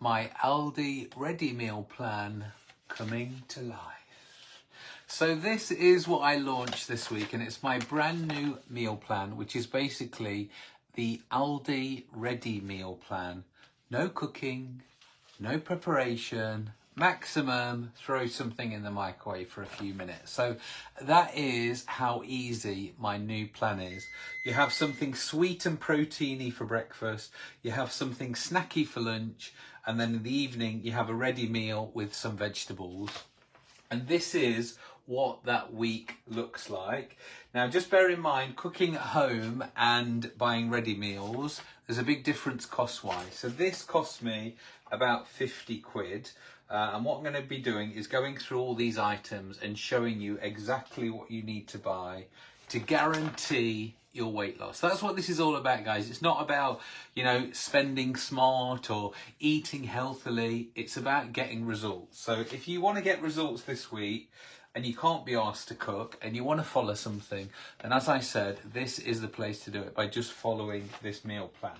my Aldi ready meal plan coming to life. So this is what I launched this week and it's my brand new meal plan which is basically the Aldi ready meal plan. No cooking, no preparation, maximum throw something in the microwave for a few minutes. So that is how easy my new plan is. You have something sweet and proteiny for breakfast, you have something snacky for lunch, and then in the evening you have a ready meal with some vegetables. And this is what that week looks like. Now just bear in mind cooking at home and buying ready meals, there's a big difference cost wise. So this cost me about 50 quid. Uh, and what I'm going to be doing is going through all these items and showing you exactly what you need to buy to guarantee your weight loss. That's what this is all about, guys. It's not about, you know, spending smart or eating healthily. It's about getting results. So if you want to get results this week and you can't be asked to cook and you want to follow something, then as I said, this is the place to do it by just following this meal plan.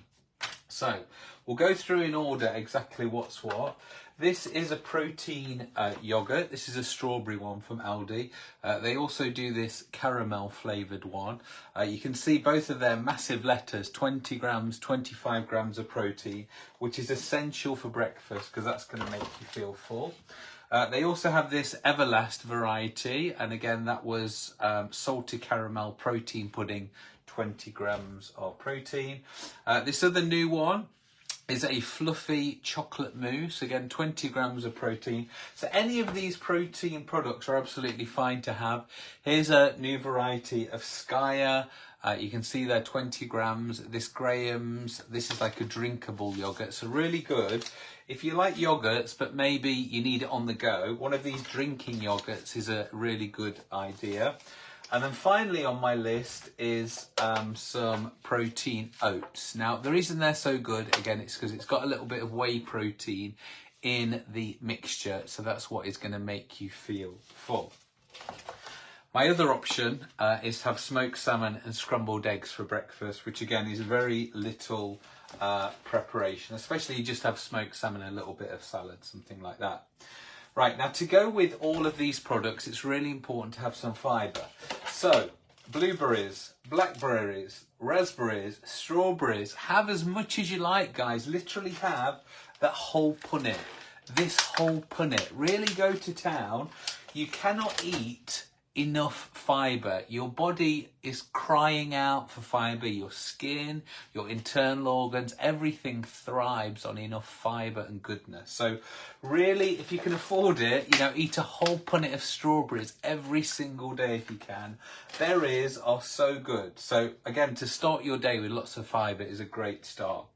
So we'll go through in order exactly what's what. This is a protein uh, yogurt. This is a strawberry one from Aldi. Uh, they also do this caramel flavoured one. Uh, you can see both of their massive letters, 20 grams, 25 grams of protein, which is essential for breakfast because that's going to make you feel full. Uh, they also have this Everlast variety, and again, that was um, salted caramel protein pudding, 20 grams of protein. Uh, this other new one is a fluffy chocolate mousse, again 20 grams of protein. So any of these protein products are absolutely fine to have. Here's a new variety of Skyr. Uh, you can see there 20 grams. This Graham's, this is like a drinkable yogurt, so really good. If you like yogurts, but maybe you need it on the go, one of these drinking yogurts is a really good idea. And then finally on my list is um, some protein oats. Now, the reason they're so good, again, it's because it's got a little bit of whey protein in the mixture. So that's what is going to make you feel full. My other option uh, is to have smoked salmon and scrambled eggs for breakfast, which again is very little uh, preparation, especially you just have smoked salmon and a little bit of salad, something like that. Right, now to go with all of these products, it's really important to have some fibre. So, blueberries, blackberries, raspberries, strawberries, have as much as you like, guys. Literally have that whole punnet, this whole punnet. Really go to town. You cannot eat enough fiber. Your body is crying out for fiber. Your skin, your internal organs, everything thrives on enough fiber and goodness. So really, if you can afford it, you know, eat a whole punnet of strawberries every single day if you can. Berries are so good. So again, to start your day with lots of fiber is a great start.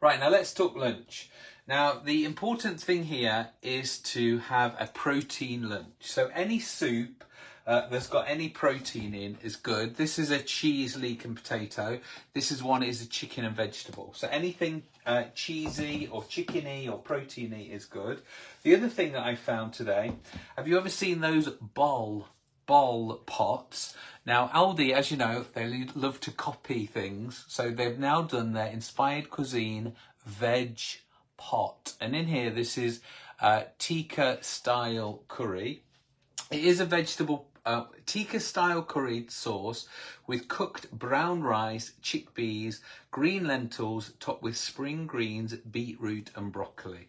Right, now let's talk lunch. Now, the important thing here is to have a protein lunch. So any soup uh, that's got any protein in is good. This is a cheese, leek and potato. This is one is a chicken and vegetable. So anything uh, cheesy or chickeny or proteiny is good. The other thing that I found today, have you ever seen those bol bol pots? Now Aldi, as you know, they love to copy things. So they've now done their inspired cuisine veg pot. And in here, this is uh, tikka style curry. It is a vegetable uh, tikka style curry sauce with cooked brown rice, chickpeas, green lentils topped with spring greens, beetroot and broccoli.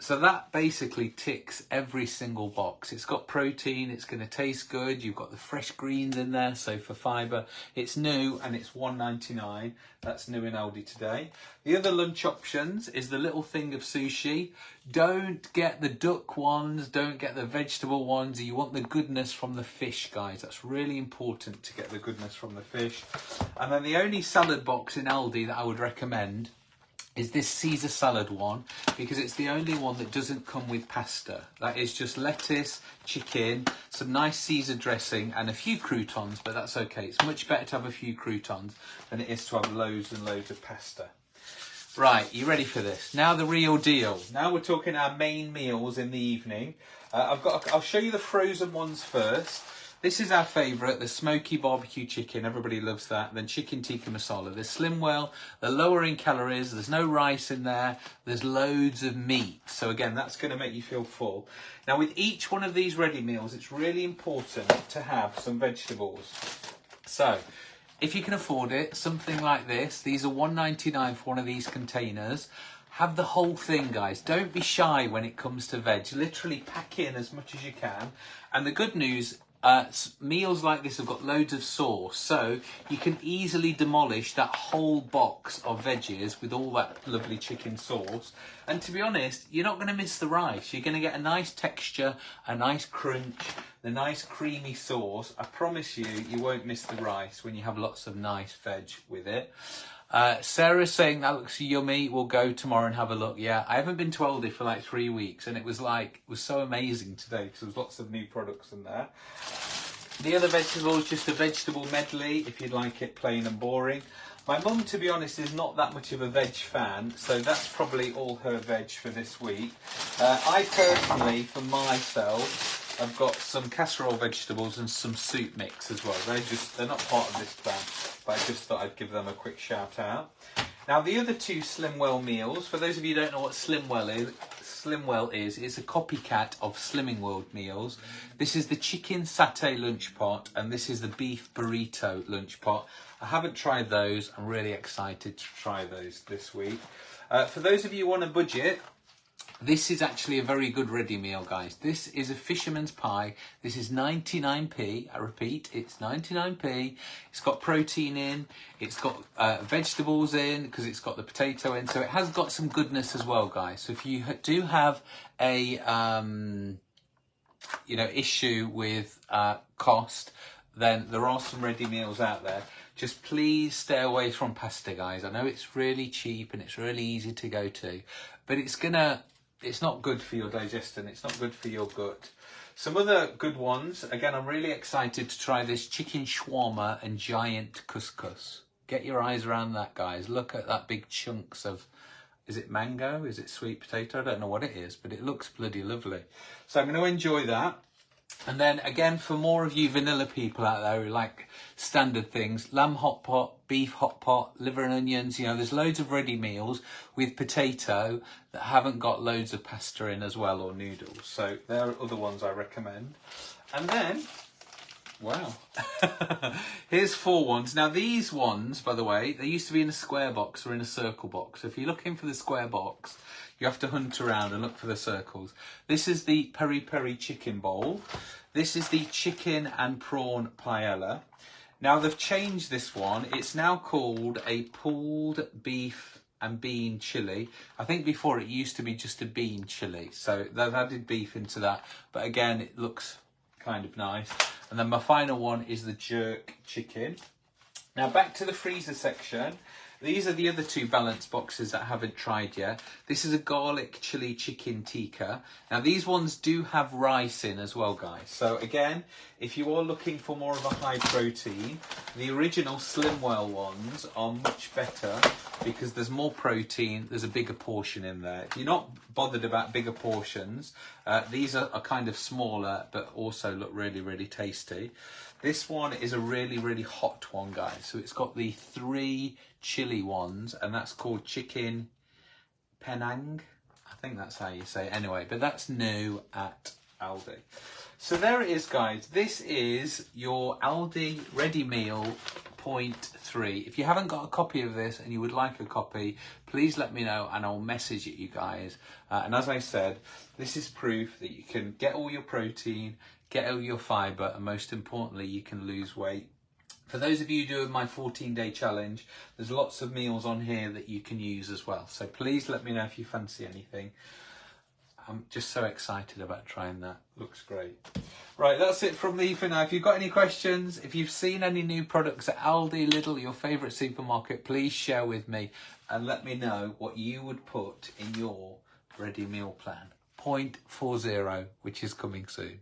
So that basically ticks every single box. It's got protein, it's going to taste good, you've got the fresh greens in there, so for fibre. It's new and it's 1.99. That's new in Aldi today. The other lunch options is the little thing of sushi. Don't get the duck ones, don't get the vegetable ones. You want the goodness from the fish, guys. That's really important to get the goodness from the fish. And then the only salad box in Aldi that I would recommend is this Caesar salad one because it's the only one that doesn't come with pasta. That is just lettuce, chicken, some nice Caesar dressing and a few croutons, but that's okay. It's much better to have a few croutons than it is to have loads and loads of pasta. Right, you ready for this? Now the real deal. Now we're talking our main meals in the evening. Uh, I've got. I'll show you the frozen ones first. This is our favourite, the smoky barbecue chicken. Everybody loves that. Then chicken tikka masala. They're Slimwell, they're lower in calories, there's no rice in there, there's loads of meat. So again, that's going to make you feel full. Now with each one of these ready meals, it's really important to have some vegetables. So, if you can afford it, something like this. These are 1.99 for one of these containers. Have the whole thing, guys. Don't be shy when it comes to veg. Literally pack in as much as you can. And the good news uh, meals like this have got loads of sauce, so you can easily demolish that whole box of veggies with all that lovely chicken sauce. And to be honest, you're not going to miss the rice. You're going to get a nice texture, a nice crunch, the nice creamy sauce. I promise you, you won't miss the rice when you have lots of nice veg with it. Uh, Sarah's saying that looks yummy. We'll go tomorrow and have a look. Yeah, I haven't been to Aldi for like three weeks, and it was like it was so amazing today because there was lots of new products in there. The other vegetable vegetables, just a vegetable medley if you'd like it plain and boring. My mum, to be honest, is not that much of a veg fan, so that's probably all her veg for this week. Uh, I personally, for myself, I've got some casserole vegetables and some soup mix as well. They're just they're not part of this plan but I just thought I'd give them a quick shout out. Now the other two Slimwell meals, for those of you who don't know what Slimwell is, Slimwell is, it's a copycat of Slimming World meals. This is the chicken satay lunch pot and this is the beef burrito lunch pot. I haven't tried those. I'm really excited to try those this week. Uh, for those of you on a budget, this is actually a very good ready meal, guys. This is a fisherman's pie. This is 99p. I repeat, it's 99p. It's got protein in. It's got uh, vegetables in because it's got the potato in. So it has got some goodness as well, guys. So if you do have a, um, you know, issue with uh, cost, then there are some ready meals out there. Just please stay away from pasta, guys. I know it's really cheap and it's really easy to go to, but it's gonna it's not good for your digestion. It's not good for your gut. Some other good ones. Again, I'm really excited to try this chicken shawarma and giant couscous. Get your eyes around that, guys. Look at that big chunks of, is it mango? Is it sweet potato? I don't know what it is, but it looks bloody lovely. So I'm going to enjoy that. And then again, for more of you vanilla people out there who like standard things, lamb hot pot, beef hot pot, liver and onions, you know, there's loads of ready meals with potato that haven't got loads of pasta in as well or noodles. So there are other ones I recommend. And then, wow, here's four ones. Now these ones, by the way, they used to be in a square box or in a circle box. If you're looking for the square box, you have to hunt around and look for the circles. This is the peri peri chicken bowl. This is the chicken and prawn paella. Now they've changed this one. It's now called a pulled beef and bean chili. I think before it used to be just a bean chili. So they've added beef into that. But again, it looks kind of nice. And then my final one is the jerk chicken. Now back to the freezer section. These are the other two balance boxes that I haven't tried yet. This is a garlic chili chicken tikka. Now these ones do have rice in as well, guys. So again, if you are looking for more of a high protein, the original Slimwell ones are much better because there's more protein, there's a bigger portion in there. If you're not bothered about bigger portions, uh, these are, are kind of smaller, but also look really, really tasty. This one is a really, really hot one, guys. So it's got the three chili ones, and that's called chicken Penang. I think that's how you say it. Anyway, but that's new at Aldi. So there it is, guys. This is your Aldi ready meal point three. If you haven't got a copy of this and you would like a copy, please let me know and I'll message it you guys. Uh, and as I said, this is proof that you can get all your protein, get all your fibre, and most importantly, you can lose weight for those of you doing my 14 day challenge, there's lots of meals on here that you can use as well. So please let me know if you fancy anything. I'm just so excited about trying that. Looks great. Right, that's it from me for now. If you've got any questions, if you've seen any new products at Aldi, Lidl, your favourite supermarket, please share with me and let me know what you would put in your ready meal plan. Point four zero, which is coming soon.